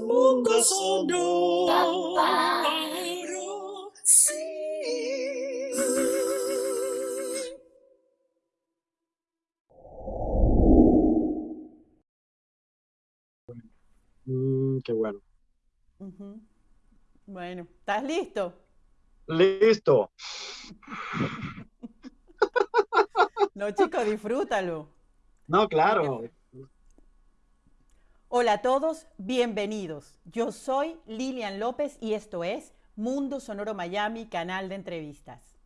mundo. Sí. Mm, qué bueno. Bueno, ¿estás listo? Listo. No, chico, disfrútalo. No, claro. Hola a todos, bienvenidos. Yo soy Lilian López y esto es Mundo Sonoro Miami, canal de entrevistas.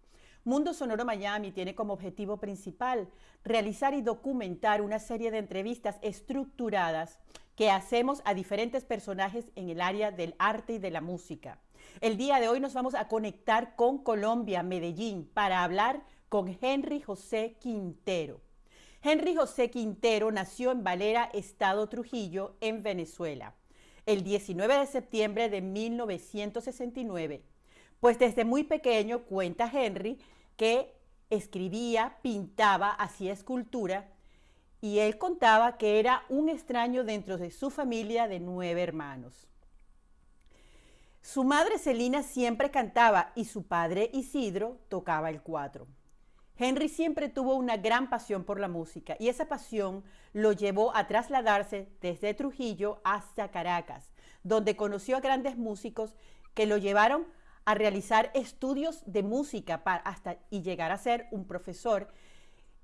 Mundo Sonoro Miami tiene como objetivo principal realizar y documentar una serie de entrevistas estructuradas que hacemos a diferentes personajes en el área del arte y de la música. El día de hoy nos vamos a conectar con Colombia, Medellín, para hablar con Henry José Quintero. Henry José Quintero nació en Valera, Estado Trujillo, en Venezuela, el 19 de septiembre de 1969. Pues desde muy pequeño cuenta Henry que escribía, pintaba, hacía escultura y él contaba que era un extraño dentro de su familia de nueve hermanos. Su madre Celina siempre cantaba y su padre Isidro tocaba el cuatro. Henry siempre tuvo una gran pasión por la música y esa pasión lo llevó a trasladarse desde Trujillo hasta Caracas, donde conoció a grandes músicos que lo llevaron a realizar estudios de música para hasta y llegar a ser un profesor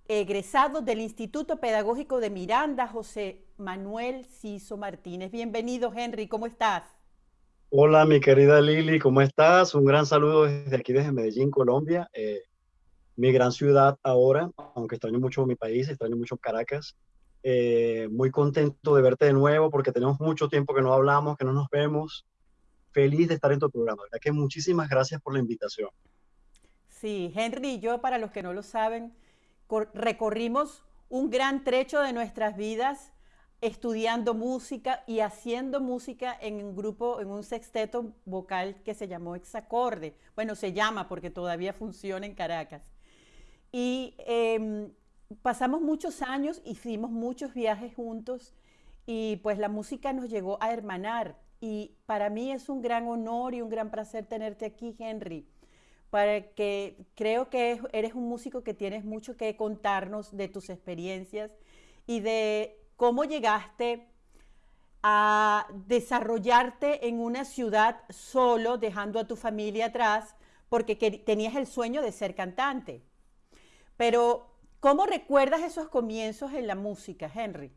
egresado del Instituto Pedagógico de Miranda, José Manuel Ciso Martínez. Bienvenido, Henry, ¿cómo estás? Hola, mi querida Lili, ¿cómo estás? Un gran saludo desde aquí, desde Medellín, Colombia. Eh, mi gran ciudad ahora, aunque extraño mucho mi país, extraño mucho Caracas. Eh, muy contento de verte de nuevo porque tenemos mucho tiempo que no hablamos, que no nos vemos. Feliz de estar en tu programa. ¿verdad? Que muchísimas gracias por la invitación. Sí, Henry y yo, para los que no lo saben, recorrimos un gran trecho de nuestras vidas estudiando música y haciendo música en un grupo, en un sexteto vocal que se llamó Exacorde. Bueno, se llama porque todavía funciona en Caracas. Y eh, pasamos muchos años, hicimos muchos viajes juntos y pues la música nos llegó a hermanar. Y para mí es un gran honor y un gran placer tenerte aquí, Henry, para que creo que eres un músico que tienes mucho que contarnos de tus experiencias y de cómo llegaste a desarrollarte en una ciudad solo, dejando a tu familia atrás, porque tenías el sueño de ser cantante. Pero, ¿cómo recuerdas esos comienzos en la música, Henry?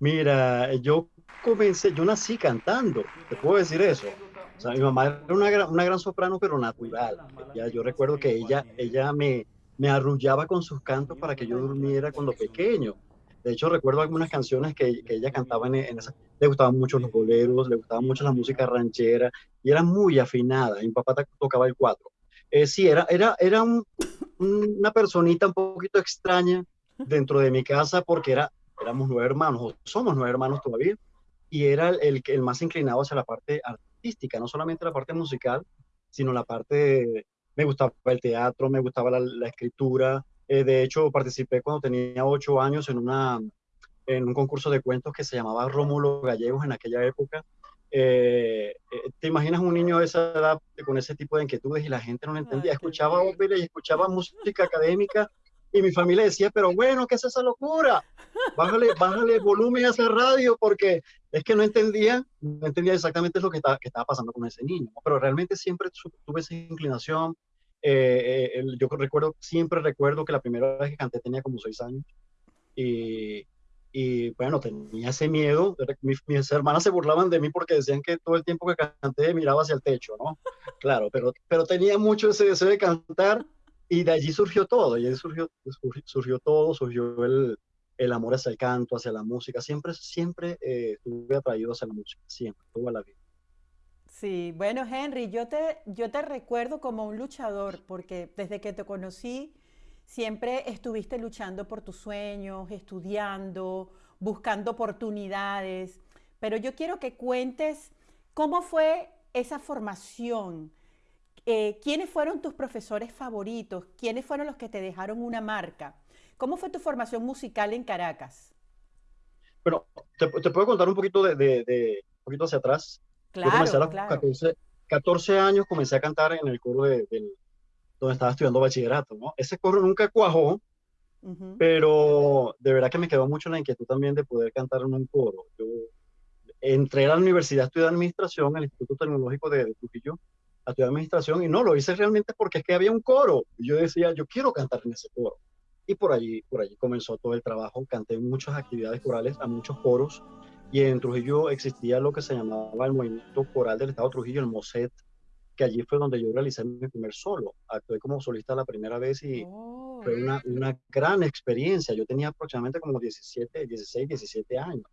Mira, yo comencé, yo nací cantando, te puedo decir eso. O sea, mi mamá era una una gran soprano, pero natural. Ya, yo recuerdo que ella, ella me, me arrullaba con sus cantos para que yo durmiera cuando pequeño. De hecho, recuerdo algunas canciones que, que ella cantaba en, en esa. Le gustaban mucho los boleros, le gustaba mucho la música ranchera y era muy afinada. Mi papá tocaba el cuatro. Eh, sí, era, era, era un, una personita un poquito extraña dentro de mi casa porque era, éramos nueve hermanos, o somos nueve hermanos todavía, y era el, el más inclinado hacia la parte artística, no solamente la parte musical, sino la parte, me gustaba el teatro, me gustaba la, escritura, eh, de hecho participé cuando tenía ocho años en, una, en un concurso de cuentos que se llamaba Rómulo Gallegos en aquella época, eh, eh, ¿Te imaginas un niño de esa edad con ese tipo de inquietudes y la gente no lo entendía? Escuchaba ópera y escuchaba música académica y mi familia decía, pero bueno, ¿qué es esa locura? Bájale, bájale volumen a esa radio porque es que no entendía, no entendía exactamente lo que estaba, que estaba pasando con ese niño. Pero realmente siempre tuve esa inclinación. Eh, eh, yo recuerdo, siempre recuerdo que la primera vez que canté tenía como seis años y, y bueno, tenía ese miedo. Mis, mis, hermanas se burlaban de mí porque decían que todo el tiempo que canté miraba hacia el techo, ¿no? Claro, pero, pero tenía mucho ese deseo de cantar y de allí surgió todo, y surgió, surgió, surgió todo, surgió el, el, amor hacia el canto, hacia la música. Siempre, siempre eh, estuve atraído hacia la música, siempre, toda la vida. Sí, bueno, Henry, yo te, yo te recuerdo como un luchador, porque desde que te conocí, siempre estuviste luchando por tus sueños, estudiando, buscando oportunidades, pero yo quiero que cuentes cómo fue esa formación, eh, quiénes fueron tus profesores favoritos, quiénes fueron los que te dejaron una marca, cómo fue tu formación musical en Caracas. Bueno, te, te puedo contar un poquito de, de, de poquito hacia atrás. Claro, Yo comencé a los claro. 14, 14 años, comencé a cantar en el coro de, del- donde estaba estudiando bachillerato, ¿no? Ese coro nunca cuajó, Ujú. pero de verdad que me quedó mucho la inquietud también de poder cantar en un coro. Yo entré a la universidad a estudiar administración, al Instituto Tecnológico de, de Trujillo, a estudiar administración, y no, lo hice realmente porque es que había un coro. Y yo decía, yo quiero cantar en ese coro. Y por allí, por allí comenzó todo el trabajo. Canté en muchas actividades corales, a muchos coros. Y en Trujillo existía lo que se llamaba el Movimiento Coral del Estado de Trujillo, el MOSET, que allí fue donde yo realicé mi primer solo. Actué como solista la primera vez y Oh, fue una, una gran experiencia. Yo tenía aproximadamente como 17, 16, 17 años.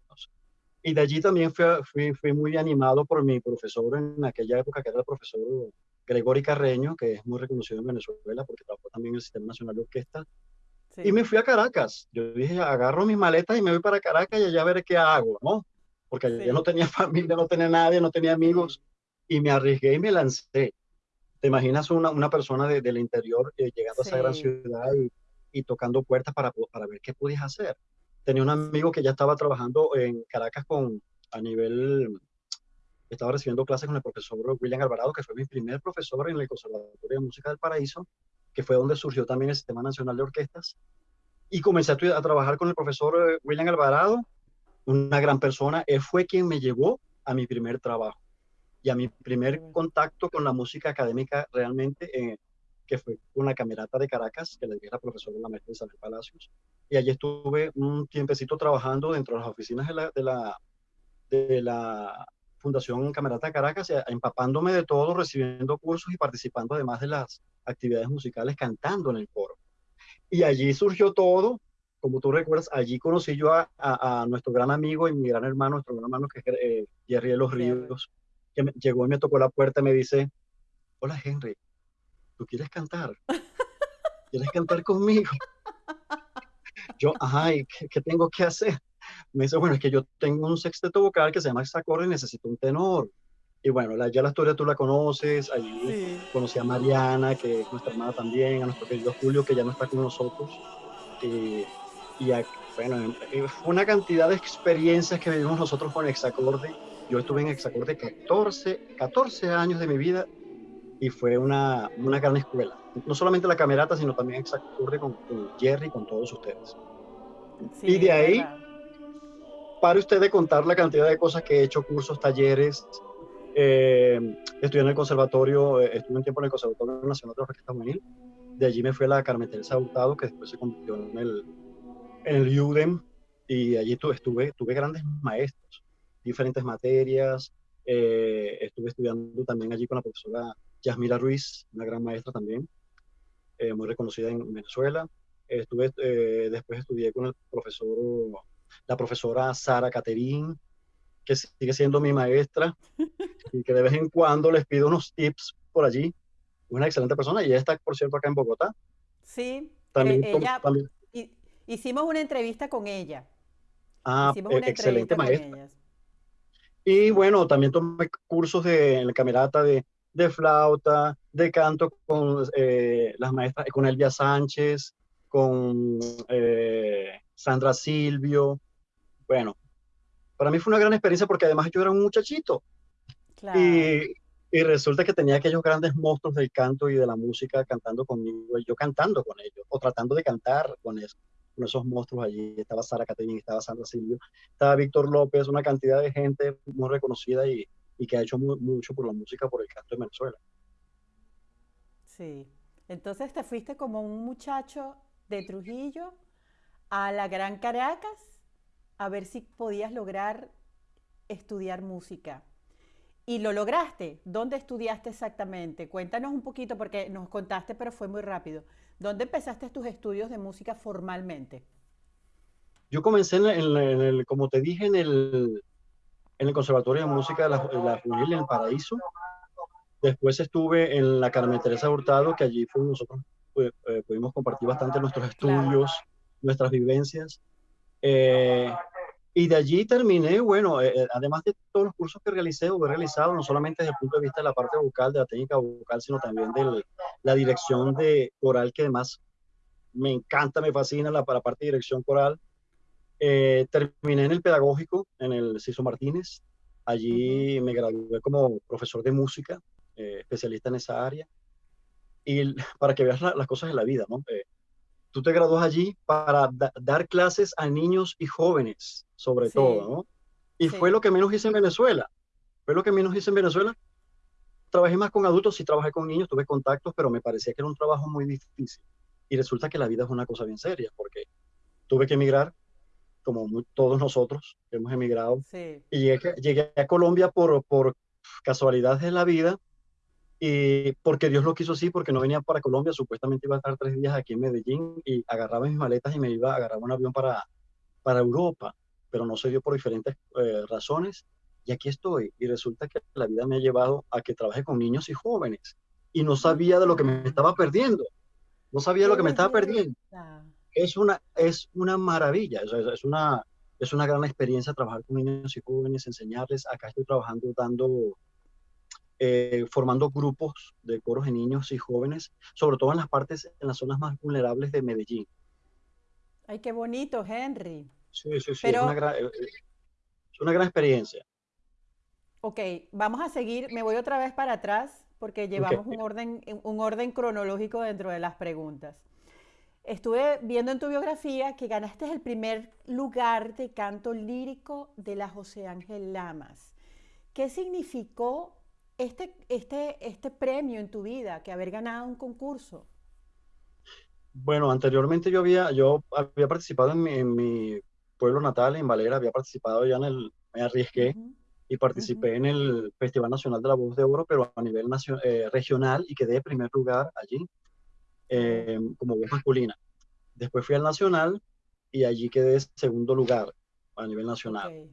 Y de allí también fui, fui, fui muy animado por mi profesor en aquella época, que era el profesor Gregory Carreño, que es muy reconocido en Venezuela porque trabajó también en el Sistema Nacional de Orquesta. sí. Y me fui a Caracas. Yo dije, agarro mis maletas y me voy para Caracas y allá veré qué hago, ¿no? Porque allá Sí. no tenía familia, no tenía nadie, no tenía amigos. Y me arriesgué y me lancé. ¿Te imaginas una, una persona de- del interior eh, llegando a esa gran ciudad y, y tocando puertas para, para ver qué podías hacer? Tenía un amigo que ya estaba trabajando en Caracas con, a nivel, estaba recibiendo clases con el profesor William Alvarado, que fue mi primer profesor en el Conservatorio de Música del Paraíso, que fue donde surgió también el Sistema Nacional de Orquestas. Y comencé a, a trabajar con el profesor eh, William Alvarado, una gran persona. Él fue quien me llevó a mi primer trabajo y a mi primer contacto con la música académica realmente, eh, que fue con la Camerata de Caracas, que le dije a la profesora la maestra Isabel Palacios. Y allí estuve un tiempecito trabajando dentro de las oficinas de la, de la, de la Fundación Camerata de Caracas, eh, empapándome de todo, recibiendo cursos y participando además de las actividades musicales, cantando en el coro. Y allí surgió todo, como tú recuerdas, allí conocí yo a, a- a nuestro gran amigo y mi gran hermano, nuestro gran hermano que es eh, Jerry de los. Ríos, que me- llegó y me tocó la puerta y me dice, hola Henry, ¿tú quieres cantar? ¿Quieres cantar conmigo? Yo, ajá, ¿y qué, qué tengo que hacer? Me dice, bueno, es que yo tengo un sexteto vocal que se llama hexacorde y necesito un tenor. Y bueno, la- ya la historia tú la conoces, allí Sí. conocí a Mariana, que es nuestra hermana también, a nuestro querido Julio, que ya no está con nosotros. Y, y a- bueno, eh, fue una cantidad de experiencias que vivimos nosotros con Hexacorde. Yo estuve en Hexacorde 14, 14 años de mi vida y fue una, una gran escuela. No solamente la camerata, sino también Hexacorde con, con Jerry y con todos ustedes. Sí, Y de ahí- verdad. Para usted de contar la cantidad de cosas que he hecho, cursos, talleres, eh, estudié en el conservatorio, eh, estuve un tiempo en el Conservatorio Nacional de Orquesta Juvenil. De allí me fui a la Carmen Teresa Hurtado, que después se convirtió en el, en el UDEM, y allí tu- estuve, tuve grandes maestros, diferentes materias. eh, estuve estudiando también allí con la profesora Yasmira Ruiz, una gran maestra también, eh, muy reconocida en Venezuela. Estuve, eh, después estudié con el profesor, la profesora Sara Caterín, que sigue siendo mi maestra y que de vez en cuando les pido unos tips por allí. Una excelente persona y ella está, por cierto, acá en Bogotá. Sí, También, eh, com- ella, también- hi- hicimos una entrevista con ella. ah, una excelente maestra. Y bueno, también tomé cursos de, en la camerata de, de flauta, de canto con eh, las maestras, con Elvia Sánchez, con eh, Sandra Silvio. Bueno, para mí fue una gran experiencia porque además yo era un muchachito Claro. y, y resulta que tenía aquellos grandes monstruos del canto y de la música cantando conmigo y yo cantando con ellos o tratando de cantar con, eso, con esos monstruos allí. Estaba Sara Caterina, estaba Sandra Silvio, estaba Víctor López, una cantidad de gente muy reconocida y, y que ha hecho mu- mucho por la música, por el canto en Venezuela. Sí. Entonces te fuiste como un muchacho de Trujillo a la Gran Caracas a ver si podías lograr estudiar música. Y lo lograste. ¿Dónde estudiaste exactamente? Cuéntanos un poquito porque nos contaste, pero fue muy rápido. ¿Dónde empezaste tus estudios de música formalmente? Yo comencé, en, en- en el, como te dije, en el, en el Conservatorio de Música de la, la Juvenil en el Paraíso. Después estuve en la Carmen Teresa Hurtado, que allí fue nosotros pues, eh, pudimos compartir bastante nuestros estudios, nuestras vivencias. Eh, y de allí terminé, bueno, eh, eh, además de todos los cursos que realicé o he realizado, no solamente desde el punto de vista de la parte vocal, de la técnica vocal, sino también de la dirección de coral, que además me encanta, me fascina la, la parte de dirección coral. Eh, terminé en el pedagógico, en el Ciso Martínez, Allí me gradué como profesor de música, eh, especialista en esa área. Y para que veas las cosas de la vida, ¿no? Tú te gradúas allí para dar clases a niños y jóvenes, sobre todo, ¿no? Y fue lo que menos hice en Venezuela. Fue lo que menos hice en Venezuela. Trabajé más con adultos, sí trabajé con niños, tuve contactos, pero me parecía que era un trabajo muy difícil. Y resulta que la vida es una cosa bien seria, porque tuve que emigrar, como todos nosotros hemos emigrado. Y llegué, llegué, a Colombia por, por casualidades de la vida y porque Dios lo quiso así, porque no venía para Colombia, supuestamente iba a estar tres días aquí en Medellín y agarraba mis maletas y me iba a agarrar un avión para, para Europa, pero no se dio por diferentes eh, razones. Y aquí estoy, y resulta que la vida me ha llevado a que trabaje con niños y jóvenes, y no sabía de lo que me estaba perdiendo, no sabía lo que me estaba perdiendo. Es una, es una maravilla, es, es, una, es una gran experiencia trabajar con niños y jóvenes, enseñarles. Acá estoy trabajando dando eh, formando grupos de coros de niños y jóvenes, sobre todo en las partes, en las zonas más vulnerables de Medellín. Ay, qué bonito, Henry. Sí, sí, sí, es, una gran, eh, es una gran experiencia. Ok, vamos a seguir, me voy otra vez para atrás porque llevamos un, orden, un orden cronológico dentro de las preguntas. Estuve viendo en tu biografía que ganaste el primer lugar de canto lírico de la José Ángel Lamas. ¿Qué significó este, este, este premio en tu vida, que haber ganado un concurso? Bueno, anteriormente yo había, yo había participado en mi, pueblo natal, en Valera, había participado ya en el, me arriesgué y participé en el Festival Nacional de la Voz de Oro, pero a nivel eh, regional y quedé en primer lugar allí eh, como voz masculina. Después fui al nacional y allí quedé segundo lugar a nivel nacional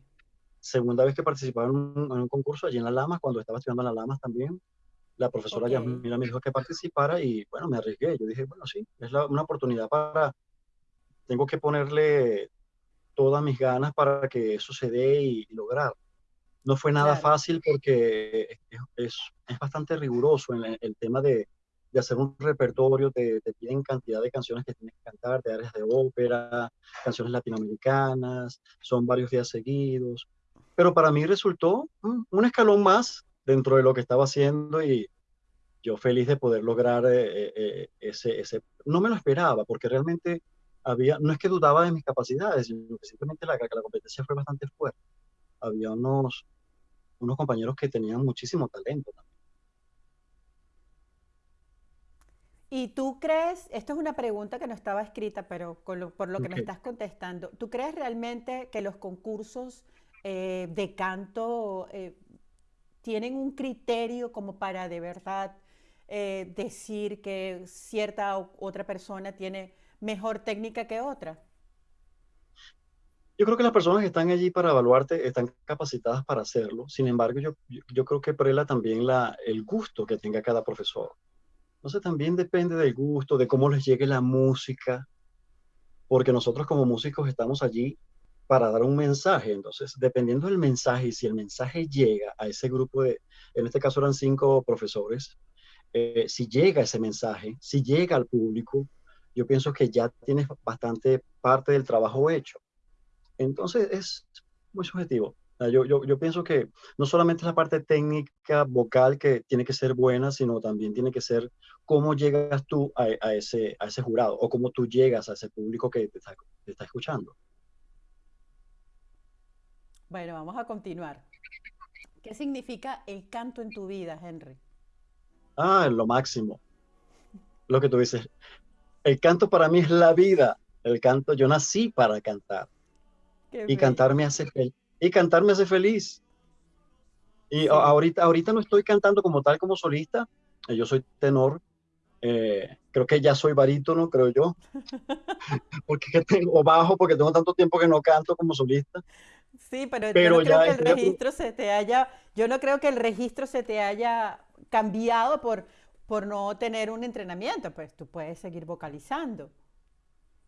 segunda vez que participaba en un, concurso allí en La Lamas, cuando estaba estudiando en La Lamas también. La profesora ya Yasmina me dijo que participara y bueno, me arriesgué. Yo dije, bueno, sí, es una oportunidad para, tengo que ponerle todas mis ganas para que eso se dé y, lograr. No fue nada fácil porque es, es, bastante riguroso en el, tema de, de, hacer un repertorio, te, te, piden cantidad de canciones que tienes que cantar, de áreas de ópera, canciones latinoamericanas, son varios días seguidos pero para mí resultó un escalón más dentro de lo que estaba haciendo y yo feliz de poder lograr eh, eh, eh, ese, ese, no me lo esperaba porque realmente había, no es que dudaba de mis capacidades, sino que simplemente la, la competencia fue bastante fuerte. Había unos, unos compañeros que tenían muchísimo talento también. ¿Y tú crees, esto es una pregunta que no estaba escrita, pero por lo que me estás contestando, ¿tú crees realmente que los concursos eh, de canto eh, tienen un criterio como para de verdad eh, decir que cierta otra persona tiene mejor técnica que otra? Yo creo que las personas que están allí para evaluarte están capacitadas para hacerlo. Sin embargo, yo, yo creo que prela también la, el gusto que tenga cada profesor. Entonces también depende del gusto, de cómo les llegue la música, porque nosotros como músicos estamos allí para dar un mensaje. Entonces, dependiendo del mensaje y si el mensaje llega a ese grupo de, en este caso eran cinco profesores, eh, si llega ese mensaje, si llega al público, yo pienso que ya tienes bastante parte del trabajo hecho. Entonces, es muy subjetivo. Yo, yo, pienso que no solamente la parte técnica vocal que tiene que ser buena, sino también tiene que ser cómo llegas tú a, ese, a ese jurado o cómo tú llegas a ese público que te está escuchando. Bueno, vamos a continuar. ¿Qué significa el canto en tu vida, Henry? Ah, lo máximo. Lo que tú dices. El canto para mí es la vida. El canto, yo nací para cantar. y cantar me hace feliz. Y cantar me hace feliz. Y ahorita, ahorita no estoy cantando como tal, como solista. Yo soy tenor. Eh, creo que ya soy barítono, creo yo. porque tengo bajo, porque tengo tanto tiempo que no canto como solista. Sí, pero, yo no creo que el registro se te haya, yo no creo que el registro se te haya cambiado por, por no tener un entrenamiento, pues tú puedes seguir vocalizando.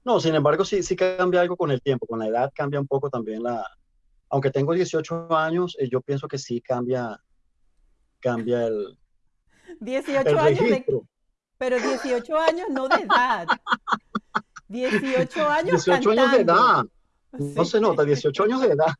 No, sin embargo, sí, sí cambia algo con el tiempo, con la edad cambia un poco también la, aunque tengo 18 años, eh, yo pienso que sí cambia, cambia el, 18 años pero 18 años no de edad. 18 años 18 años de edad. No se nota, 18 años de edad.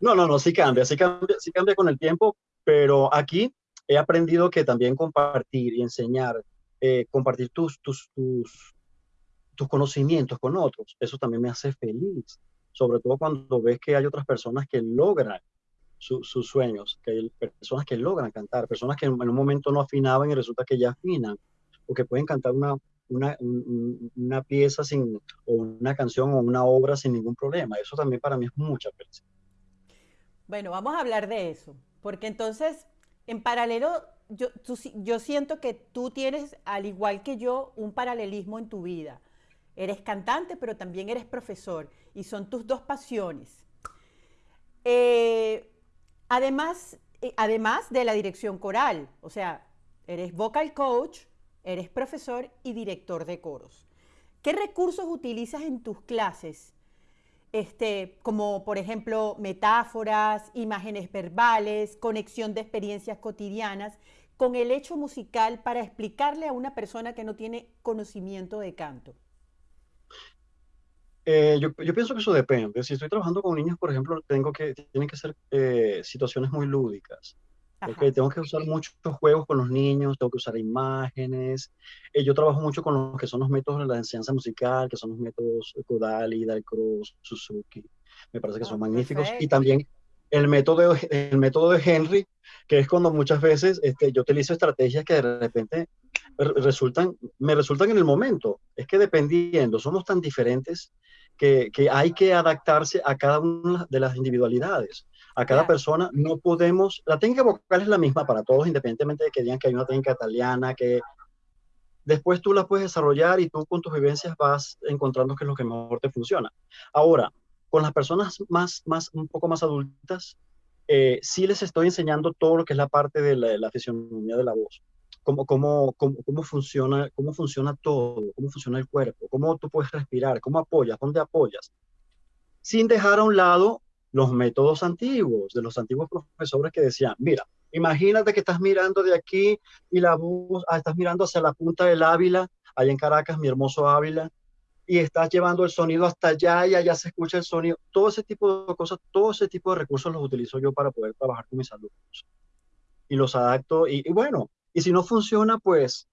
No, no, no, sí cambia, sí cambia, sí cambia con el tiempo, pero aquí he aprendido que también compartir y enseñar, eh, compartir tus, tus, tus, conocimientos con otros, eso también me hace feliz, sobre todo cuando ves que hay otras personas que logran sus sueños, que hay personas que logran cantar, personas que en, un momento no afinaban y resulta que ya afinan, o que pueden cantar una, una, una, pieza sin, o una canción o una obra sin ningún problema. Eso también para mí es mucha felicidad. Bueno, vamos a hablar de eso, porque entonces, en paralelo, yo, siento que tú tienes, al igual que yo, un paralelismo en tu vida. Eres cantante, pero también eres profesor, y son tus dos pasiones. Eh, Además, eh, además de la dirección coral, o sea, eres vocal coach, eres profesor y director de coros. ¿Qué recursos utilizas en tus clases? Este, como por ejemplo metáforas, imágenes verbales, conexión de experiencias cotidianas con el hecho musical para explicarle a una persona que no tiene conocimiento de canto. Eh, yo, pienso que eso depende. Si estoy trabajando con niños, por ejemplo, tengo que, tienen que ser eh, situaciones muy lúdicas. Okay, tengo que usar muchos juegos con los niños, tengo que usar imágenes. Eh, yo trabajo mucho con los que son los métodos de la enseñanza musical, que son los métodos Kodali, Dalcross, Suzuki. Me parece que son ah, magníficos. Y también el método, el método de Henry, que es cuando muchas veces este, yo utilizo estrategias que de repente resultan, me resultan en el momento. Es que dependiendo, somos tan diferentes que, que hay que adaptarse a cada una de las individualidades. A cada persona no podemos, la técnica vocal es la misma para todos, independientemente de que digan que hay una técnica italiana, que después tú la puedes desarrollar y tú con tus vivencias vas encontrando qué es lo que mejor te funciona. Ahora, con las personas más, más, un poco más adultas, eh, sí les estoy enseñando todo lo que es la parte de la, la fisionomía de la voz. Cómo, cómo, cómo, cómo, funciona, cómo funciona todo, cómo funciona el cuerpo, cómo tú puedes respirar, cómo apoyas, dónde apoyas, sin dejar a un lado los métodos antiguos, de los antiguos profesores que decían, mira, imagínate que estás mirando de aquí y la voz, ah, estás mirando hacia la punta del Ávila, allá en Caracas, mi hermoso Ávila, y estás llevando el sonido hasta allá y allá se escucha el sonido. Todo ese tipo de cosas, todo ese tipo de recursos los utilizo yo para poder trabajar con mis alumnos. Y los adapto, y bueno, y si no funciona, pues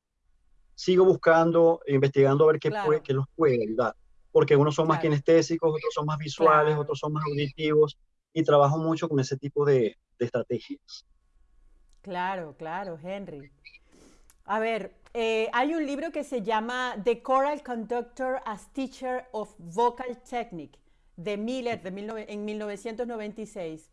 sigo buscando, investigando a ver qué, puede, qué los puede ayudar. Porque unos son más kinestésicos, otros son más visuales, otros son más auditivos. Y trabajo mucho con ese tipo de, de estrategias. Claro, claro, Henry. A ver, eh, hay un libro que se llama The Choral Conductor as Teacher of Vocal Technique de Miller de en 1996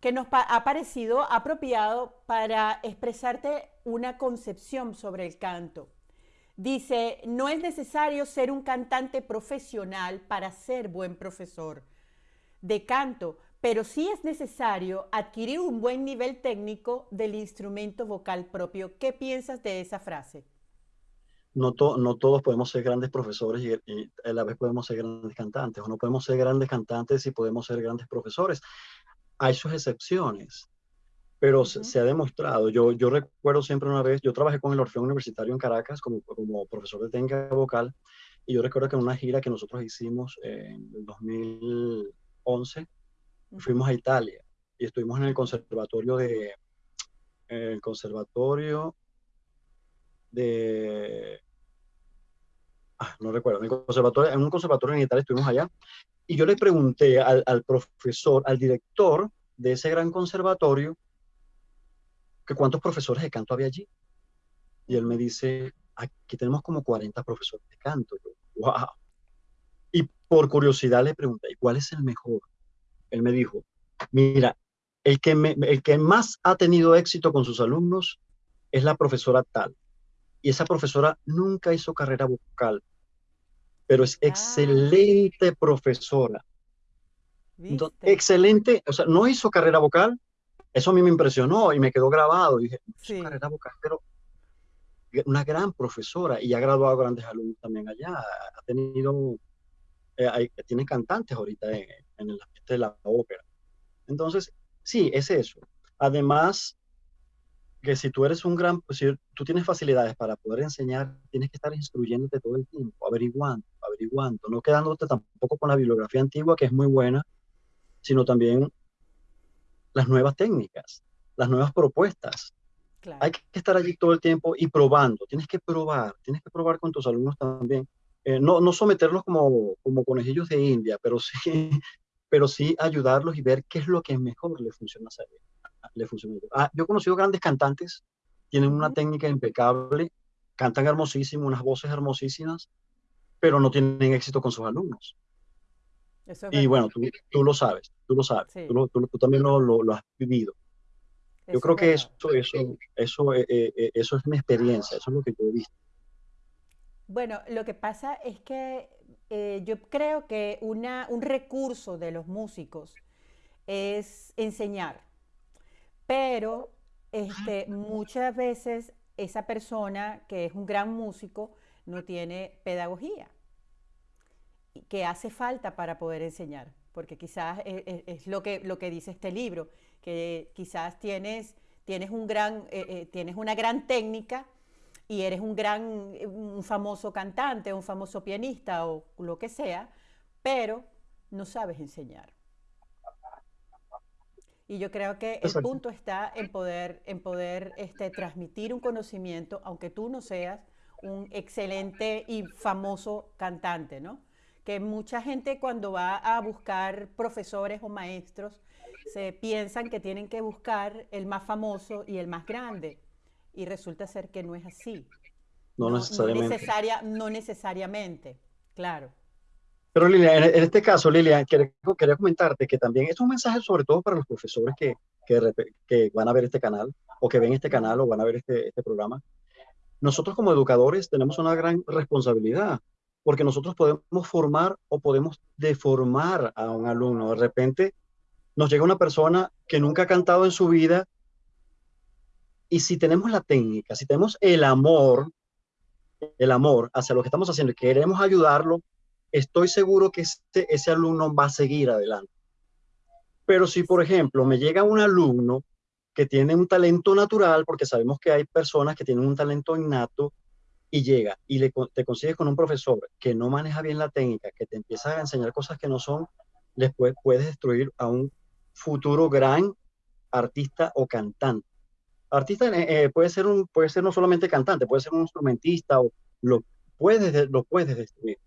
que nos ha parecido apropiado para expresarte una concepción sobre el canto. Dice, no es necesario ser un cantante profesional para ser buen profesor de canto, pero sí es necesario adquirir un buen nivel técnico del instrumento vocal propio. ¿Qué piensas de esa frase? No, todos podemos ser grandes profesores y, y, a la vez podemos ser grandes cantantes, o no podemos ser grandes cantantes y podemos ser grandes profesores hay sus excepciones, pero se, ha demostrado. Yo, yo recuerdo siempre una vez, yo trabajé con el Orfeo Universitario en Caracas como, como profesor de técnica vocal, y yo recuerdo que en una gira que nosotros hicimos en el 2011, fuimos a Italia y estuvimos en el conservatorio de, el conservatorio de, ah, no recuerdo, en, el conservatorio, en un conservatorio en Italia estuvimos allá y yo le pregunté al, profesor, al director de ese gran conservatorio, que cuántos profesores de canto había allí. Y él me dice, aquí tenemos como 40 profesores de canto. wow. Y por curiosidad le pregunté, ¿cuál es el mejor? Él me dijo, mira, el que, el que más ha tenido éxito con sus alumnos es la profesora tal. Y esa profesora nunca hizo carrera vocal, pero es ah. excelente profesora. excelente, o sea, no hizo carrera vocal, eso a mí me impresionó y me quedó grabado. dije, hizo carrera vocal, pero una gran profesora y ha graduado grandes alumnos también allá. Ha tenido, eh, tiene cantantes ahorita en, en el ambiente de la ópera. Entonces, sí, es eso. Además, que si tú eres un gran, si tú tienes facilidades para poder enseñar, tienes que estar instruyéndote todo el tiempo, averiguando, averiguando, no quedándote tampoco con la bibliografía antigua, que es muy buena, sino también las nuevas técnicas, las nuevas propuestas. Hay que estar allí todo el tiempo y probando. Tienes que probar, tienes que probar con tus alumnos también. Eh, no, no someterlos como, como conejillos de India, pero sí, pero sí ayudarlos y ver qué es lo que mejor le funciona a Le funciona. Ah, yo he conocido grandes cantantes, tienen una técnica impecable, cantan hermosísimo, unas voces hermosísimas, pero no tienen éxito con sus alumnos. Y bueno, tú, tú, lo sabes, tú lo sabes, tú, tú, también lo, lo, has vivido. Yo creo que eso, eso, eso, eh, eh, eh, eso es mi experiencia, eso es lo que yo he visto. Bueno, lo que pasa es que yo creo que una, un recurso de los músicos es enseñar, pero este, muchas veces esa persona que es un gran músico no tiene pedagogía, que hace falta para poder enseñar, porque quizás es, lo, que, lo que dice este libro, que quizás tienes, tienes, un gran, eh, eh, tienes una gran técnica y eres un gran, un famoso cantante, un famoso pianista o lo que sea, pero no sabes enseñar. Y yo creo que el punto está en poder, en poder este, transmitir un conocimiento, aunque tú no seas un excelente y famoso cantante, ¿no? Que mucha gente cuando va a buscar profesores o maestros se piensan que tienen que buscar el más famoso y el más grande. Y resulta ser que no es así. No, necesariamente. necesaria, no necesariamente, claro. Pero Lilia, en, este caso, Lilia, quería, comentarte que también es un mensaje sobre todo para los profesores que, que, van a ver este canal o que ven este canal o van a ver este, este programa. Nosotros como educadores tenemos una gran responsabilidad porque nosotros podemos formar o podemos deformar a un alumno. De repente nos llega una persona que nunca ha cantado en su vida y si tenemos la técnica, si tenemos el amor, el amor hacia lo que estamos haciendo y queremos ayudarlo, estoy seguro que ese, ese alumno va a seguir adelante. Pero si, por ejemplo, me llega un alumno que tiene un talento natural, porque sabemos que hay personas que tienen un talento innato, y llega y le, te consigues con un profesor que no maneja bien la técnica, que te empieza a enseñar cosas que no son, después puedes destruir a un futuro gran artista o cantante. Artista eh, eh, puede, ser un, puede ser no solamente cantante, puede ser un instrumentista o lo puedes, lo puedes destruir.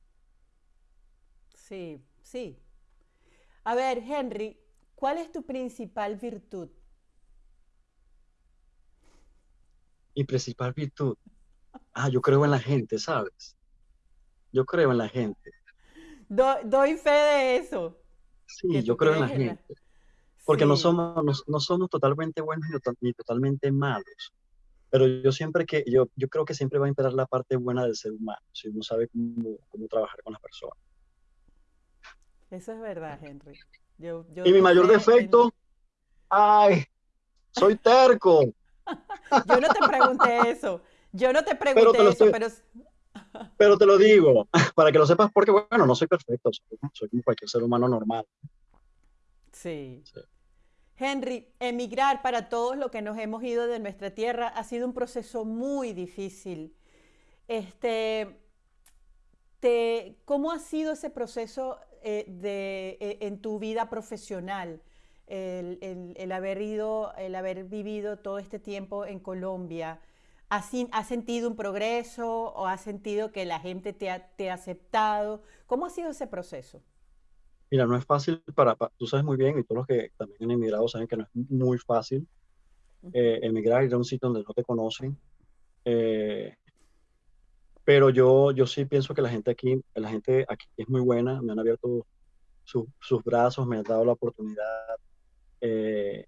Sí, sí. A ver, Henry, ¿cuál es tu principal virtud? Mi principal virtud. Ah, yo creo en la gente, ¿sabes? Yo creo en la gente. doy fe de eso. Sí, yo creo en la gente. Porque no, somos, no, somos totalmente buenos ni, totalmente malos. Pero yo siempre que, yo, yo creo que siempre va a imperar la parte buena del ser humano, si uno sabe cómo, cómo trabajar con las personas. Eso es verdad, Henry. y mi mayor defecto, ay, soy terco. yo no te pregunté eso. Yo no te pregunté eso, pero... pero te lo digo, para que lo sepas, porque bueno, no soy perfecto, soy, como cualquier ser humano normal. Sí. Henry, emigrar para todos los que nos hemos ido de nuestra tierra ha sido un proceso muy difícil. Este, te, ¿Cómo ha sido ese proceso eh, de, eh, en tu vida profesional, el, haber ido, el haber vivido todo este tiempo en Colombia. ¿Has, sentido un progreso o has sentido que la gente te ha, te ha, aceptado? ¿Cómo ha sido ese proceso? Mira, no es fácil para, tú sabes muy bien y todos los que también han emigrado saben que no es muy fácil eh, emigrar, ir a un sitio donde no te conocen. Pero yo, yo sí pienso que la gente aquí, la gente aquí es muy buena, me han abierto sus brazos, me han dado la oportunidad. Eh,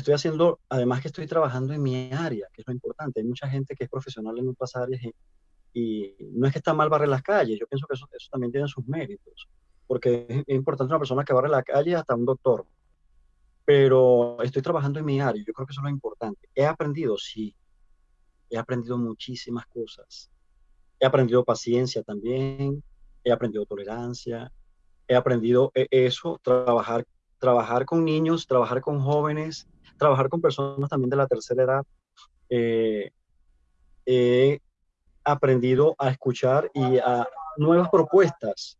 estoy haciendo, además que estoy trabajando en mi área, que es lo importante. Hay mucha gente que es profesional en otras áreas y, no es que está mal barrer las calles, yo pienso que eso, eso también tiene sus méritos, porque es, es, importante una persona que barre la calle hasta un doctor. Pero estoy trabajando en mi área, yo creo que eso es lo importante. He aprendido, sí, he aprendido muchísimas cosas he aprendido paciencia también, he aprendido tolerancia, he aprendido e, eso, trabajar, trabajar con niños, trabajar con jóvenes, trabajar con personas también de la tercera edad. Eh, he aprendido a escuchar y a nuevas propuestas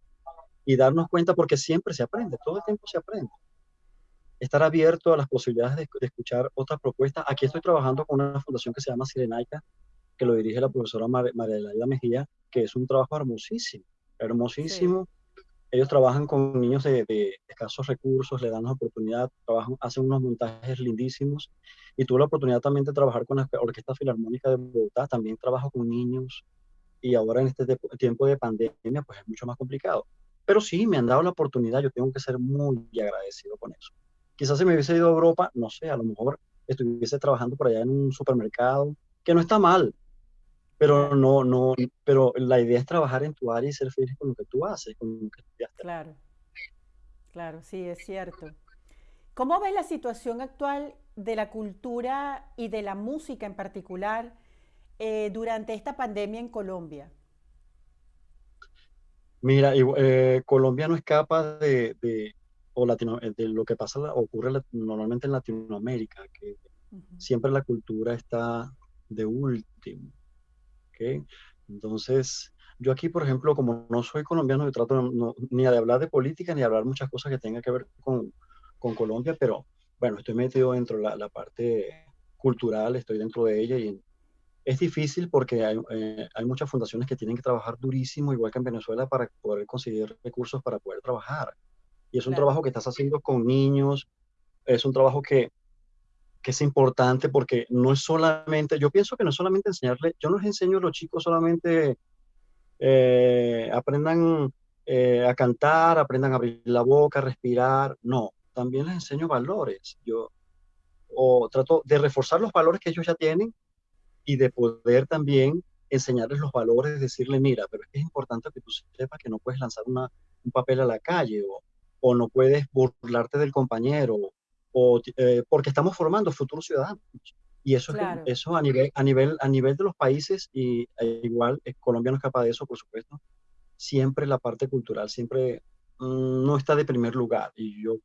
y darnos cuenta porque siempre se aprende, todo el tiempo se aprende. estar abierto a las posibilidades de, escuchar otras propuestas. Aquí estoy trabajando con una fundación que se llama Sirenaica, que lo dirige la profesora María Laida Mejía, que es un trabajo hermosísimo, hermosísimo. Ellos trabajan con niños de, escasos recursos, le dan la oportunidad, trabajan, hacen unos montajes lindísimos. Y tuve la oportunidad también de trabajar con la Orquesta Filarmónica de Bogotá, también trabajo con niños. Y ahora en este tiempo de pandemia, pues es mucho más complicado. Pero sí, me han dado la oportunidad, yo tengo que ser muy agradecido con eso. Quizás si me hubiese ido a Europa, no sé, a lo mejor estuviese trabajando por allá en un supermercado, que no está mal, pero no, no, pero la idea es trabajar en tu área y ser feliz con lo que tú haces, con lo que estudiaste. Claro, claro, sí, es cierto. ¿Cómo ves la situación actual de la cultura y de la música en particular eh, durante esta pandemia en Colombia? Mira, eh, Colombia no escapa de, de, o Latino, de lo que pasa, ocurre normalmente en Latinoamérica, que siempre la cultura está de último. Entonces, yo aquí, por ejemplo, como no soy colombiano, yo trato ni de hablar de política ni de hablar muchas cosas que tengan que ver con, con Colombia, pero bueno, estoy metido dentro de la, la, parte cultural, estoy dentro de ella y es difícil porque hay, eh, hay, muchas fundaciones que tienen que trabajar durísimo, igual que en Venezuela, para poder conseguir recursos para poder trabajar. Y es un trabajo que estás haciendo con niños, es un trabajo que que es importante porque no es solamente, yo pienso que no es solamente enseñarle, yo no les enseño a los chicos solamente eh, aprendan eh, a cantar, aprendan a abrir la boca, a respirar, no, también les enseño valores. Yo o trato de reforzar los valores que ellos ya tienen y de poder también enseñarles los valores, decirle, mira, pero es importante que tú sepas que no puedes lanzar una, un papel a la calle o, o no puedes burlarte del compañero o, eh, porque estamos formando futuros ciudadanos. Y eso, eso a, nivel, a, nivel, a nivel de los países, y e igual eh, Colombia no es capaz de eso, por supuesto, siempre la parte cultural siempre mm, no está de primer lugar. Y yo,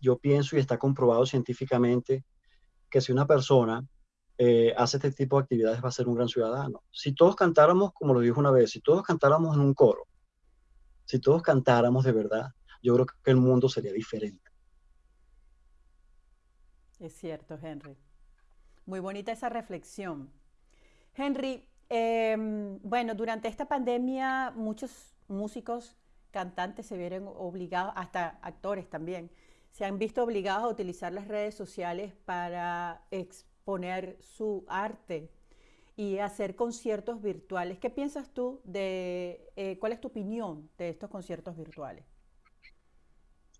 yo pienso y está comprobado científicamente que si una persona eh, hace este tipo de actividades va a ser un gran ciudadano. Si todos cantáramos, como lo dijo una vez, si todos cantáramos en un coro, si todos cantáramos de verdad, yo creo que el mundo sería diferente. Es cierto, Henry. Muy bonita esa reflexión. Henry, em, bueno, durante esta pandemia muchos músicos, cantantes se vieron obligados, hasta actores también, se han visto obligados a utilizar las redes sociales para exponer su arte y hacer conciertos virtuales. ¿Qué piensas tú de, eh, cuál es tu opinión de estos conciertos virtuales?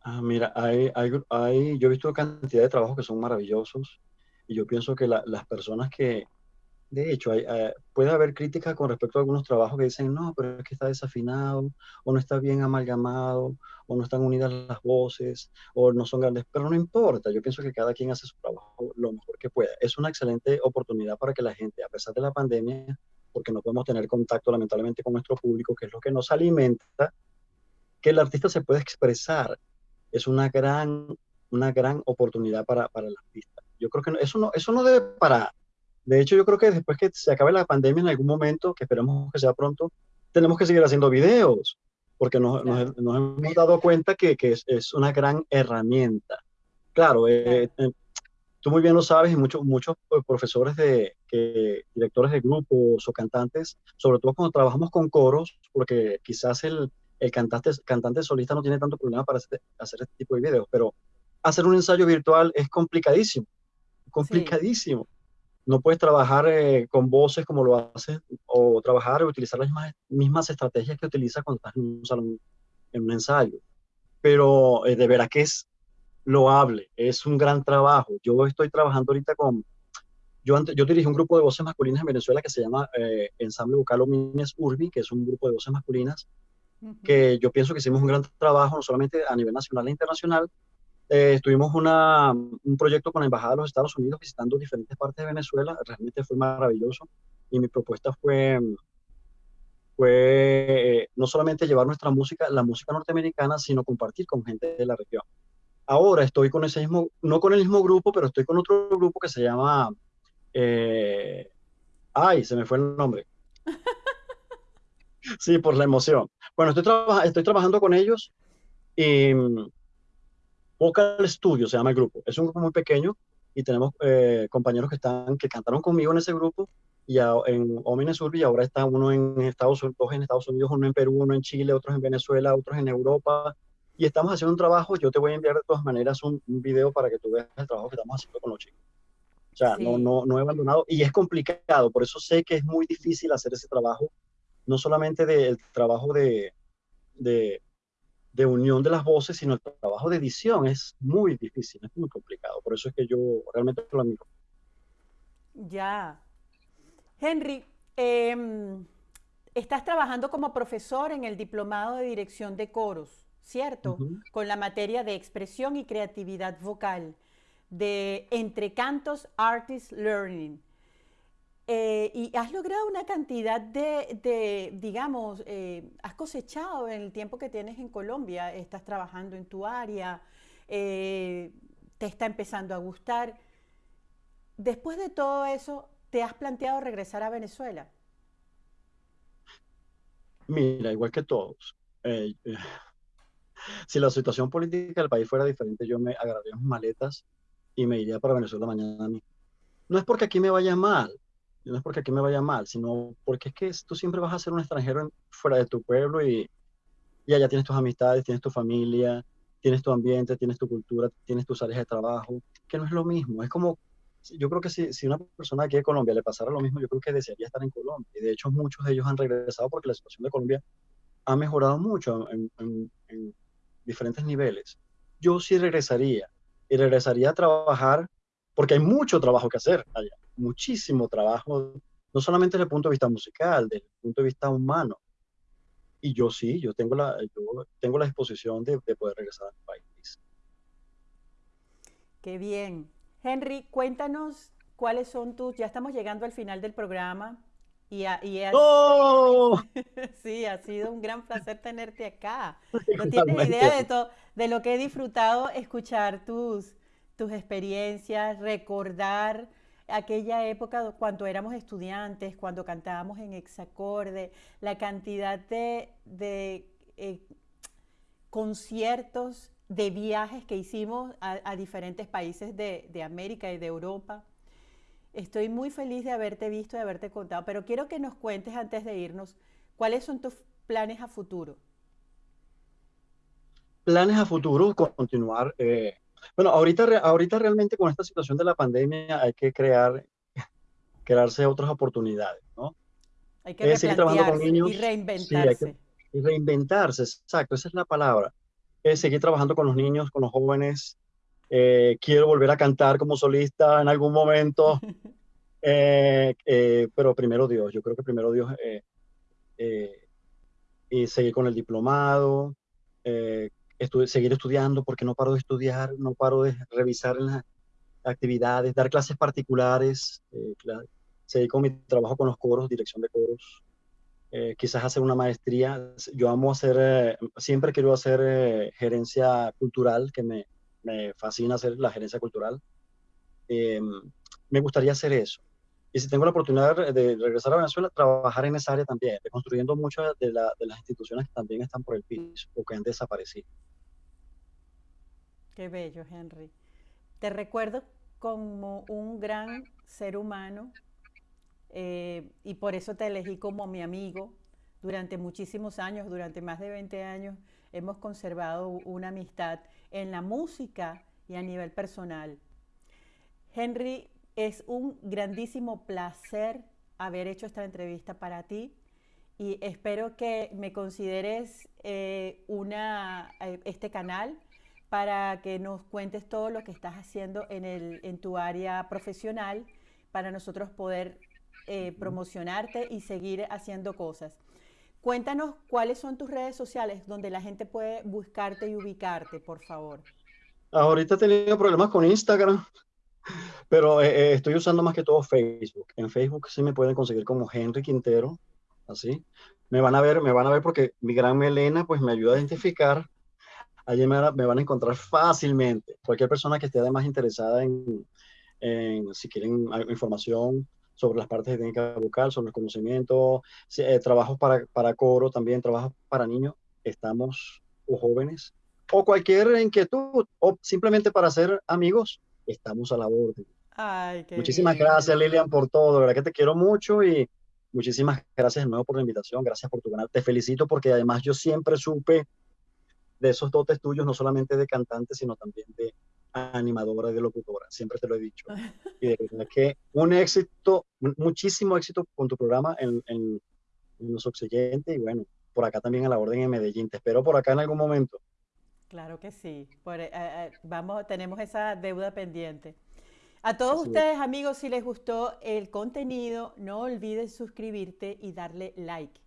Ah, mira, hay, hay, hay, yo he visto cantidad de trabajos que son maravillosos y yo pienso que las personas que, de hecho, hay, eh, puede haber críticas con respecto a algunos trabajos que dicen, no, pero es que está desafinado, o no está bien amalgamado, o no están unidas las voces, o no son grandes, pero no importa, yo pienso que cada quien hace su trabajo lo mejor que pueda. Es una excelente oportunidad para que la gente, a pesar de la pandemia, porque no podemos tener contacto lamentablemente con nuestro público, que es lo que nos alimenta, que el artista se pueda expresar es una gran, una gran oportunidad para, para el artista. Yo creo que eso, no, eso no debe parar. De hecho, yo creo que después que se acabe la pandemia en algún momento, que esperemos que sea pronto, tenemos que seguir haciendo videos, porque nos, nos, hemos dado cuenta que, que es, es, una gran herramienta. Claro, eh, eh, tú muy bien lo sabes y muchos muchos profesores de que, directores de grupos o cantantes, sobre todo cuando trabajamos con coros, porque quizás el, el cantante, cantante solista no tiene tanto problema para hacer, este tipo de videos, pero hacer un ensayo virtual es complicadísimo, complicadísimo. No puedes trabajar eh, con voces como lo haces, o trabajar o utilizar las mismas, mismas estrategias que utilizas cuando estás en un salón, en un ensayo. Pero eh, de veras que es loable, es un gran trabajo. Yo estoy trabajando ahorita con, yo, antes, yo dirigí un grupo de voces masculinas en Venezuela que se llama eh, Ensamble Vocal Omines Urbi, que es un grupo de voces masculinas que yo pienso que hicimos un gran trabajo, no solamente a nivel nacional e internacional. Eh, tuvimos una, un proyecto con la Embajada de los Estados Unidos visitando diferentes partes de Venezuela, realmente fue maravilloso y mi propuesta fue, fue eh, no solamente llevar nuestra música, la música norteamericana, sino compartir con gente de la región. Ahora estoy con ese mismo, no con el mismo grupo, pero estoy con otro grupo que se llama, eh, ay, se me fue el nombre. sí, por la emoción. Bueno, estoy, estoy trabajando con ellos y Vocal Studio se llama el grupo. Es un grupo muy pequeño y tenemos eh, compañeros que están que cantaron conmigo en ese grupo y en Omine Sur y ahora está uno en Estados Unidos, dos en Estados Unidos, uno en Perú, uno en Chile, otros en Venezuela, otros en Europa y estamos haciendo un trabajo. Yo te voy a enviar de todas maneras un, video para que tú veas el trabajo que estamos haciendo con los chicos. O sea, no, no, no he abandonado y es complicado, por eso sé que es muy difícil hacer ese trabajo, no solamente del trabajo de, de, de unión de las voces, sino el trabajo de edición es muy difícil, es muy complicado. Por eso es que yo realmente lo admiro. Ya. Henry, em, estás trabajando como profesor en el Diplomado de Dirección de Coros, ¿cierto? Con la materia de expresión y creatividad vocal de Entre Cantos Artist Learning. Eh, y has logrado una cantidad de, digamos, eh, has cosechado en el tiempo que tienes en Colombia, estás trabajando en tu área, eh, te está empezando a gustar. Después de todo eso, ¿te has planteado regresar a Venezuela? Mira, igual que todos. si la situación política del país fuera diferente, yo me agarraría mis maletas y me iría para Venezuela mañana mismo. No es porque aquí me vaya mal, no es porque aquí me vaya mal, sino porque es que tú siempre vas a ser un extranjero fuera de tu pueblo y, y allá tienes tus amistades, tienes tu familia, tienes tu ambiente, tienes tu cultura, tienes tus áreas de trabajo, que no es lo mismo. Es como, yo creo que si, si una persona aquí de Colombia le pasara lo mismo, yo creo que desearía estar en Colombia. Y de hecho muchos de ellos han regresado porque la situación de Colombia ha mejorado mucho en, en, en diferentes niveles. Yo sí regresaría y regresaría a trabajar porque hay mucho trabajo que hacer allá muchísimo trabajo, no solamente desde el punto de vista musical, desde el punto de vista humano. Y yo sí, yo tengo la, yo tengo la disposición de, poder regresar a mi país. Qué bien. Henry, cuéntanos cuáles son tus, ya estamos llegando al final del programa. Y, ¡Oh! sí, ha sido un gran placer tenerte acá. No tienes idea de todo, de lo que he disfrutado escuchar tus, tus experiencias, recordar aquella época cuando éramos estudiantes, cuando cantábamos en exacorde, la cantidad de, eh, conciertos, de viajes que hicimos a, diferentes países de, América y de Europa. Estoy muy feliz de haberte visto, de haberte contado, pero quiero que nos cuentes antes de irnos, ¿cuáles son tus planes a futuro? Planes a futuro, continuar eh, bueno, ahorita, ahorita realmente con esta situación de la pandemia hay que crear, crearse otras oportunidades, ¿no? Hay que seguir trabajando con niños. y reinventarse. y reinventarse, exacto, esa es la palabra. Es seguir trabajando con los niños, con los jóvenes. Eh, quiero volver a cantar como solista en algún momento. Eh, eh, pero primero Dios, yo creo que primero Dios y seguir con el diplomado, seguir estudiando porque no paro de estudiar, no paro de revisar las actividades, dar clases particulares, eh, seguir con mi trabajo con los coros, dirección de coros, eh, quizás hacer una maestría. Yo amo hacer, eh, siempre quiero hacer eh, gerencia cultural, que me, me, fascina hacer la gerencia cultural. me gustaría hacer eso. Y si tengo la oportunidad de regresar a Venezuela, trabajar en esa área también, construyendo muchas de, de las instituciones que también están por el piso o que han desaparecido. Qué bello, Henry. Te recuerdo como un gran ser humano eh, y por eso te elegí como mi amigo. Durante muchísimos años, durante más de 20 años, hemos conservado una amistad en la música y a nivel personal. Henry, es un grandísimo placer haber hecho esta entrevista para ti y espero que me consideres eh, una, eh, este canal para que nos cuentes todo lo que estás haciendo en, el, en tu área profesional para nosotros poder eh, promocionarte y seguir haciendo cosas. Cuéntanos cuáles son tus redes sociales donde la gente puede buscarte y ubicarte, por favor. Ahorita he tenido problemas con Instagram, pero eh, eh, estoy usando más que todo Facebook. En Facebook sí me pueden conseguir como Henry Quintero, así. Me van a ver, me van a ver porque mi gran melena pues me ayuda a identificar allí me, van a encontrar fácilmente. Cualquier persona que esté además interesada en, si quieren información sobre las partes de técnica vocal, sobre el conocimiento, eh, trabajos para, para, coro, también trabajos para niños, estamos o jóvenes o cualquier inquietud, o simplemente para ser amigos, estamos a la orden. Ay, qué Muchísimas bien. gracias, Lilian, por todo. De verdad que te quiero mucho y muchísimas gracias de nuevo por la invitación. Gracias por tu canal. Te felicito porque además yo siempre supe de esos dotes tuyos, no solamente de cantante, sino también de animadora y de locutora. Siempre te lo he dicho. Y de verdad que un éxito, mu- muchísimo éxito con tu programa en, en, en Los Oxigentes y bueno, por acá también a la orden en Medellín. Te espero por acá en algún momento. Claro que sí. Por, eh, eh, vamos, tenemos esa deuda pendiente. A todos Así es. ustedes, amigos, si les gustó el contenido, no olvides suscribirte y darle like.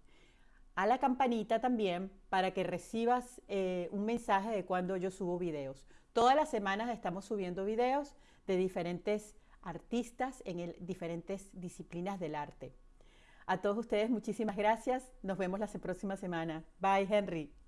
A la campanita también para que recibas eh, un mensaje de cuando yo subo videos. Todas las semanas estamos subiendo videos de diferentes artistas en el- diferentes disciplinas del arte. A todos ustedes, muchísimas gracias. Nos vemos la próxima semana. Bye, Henry.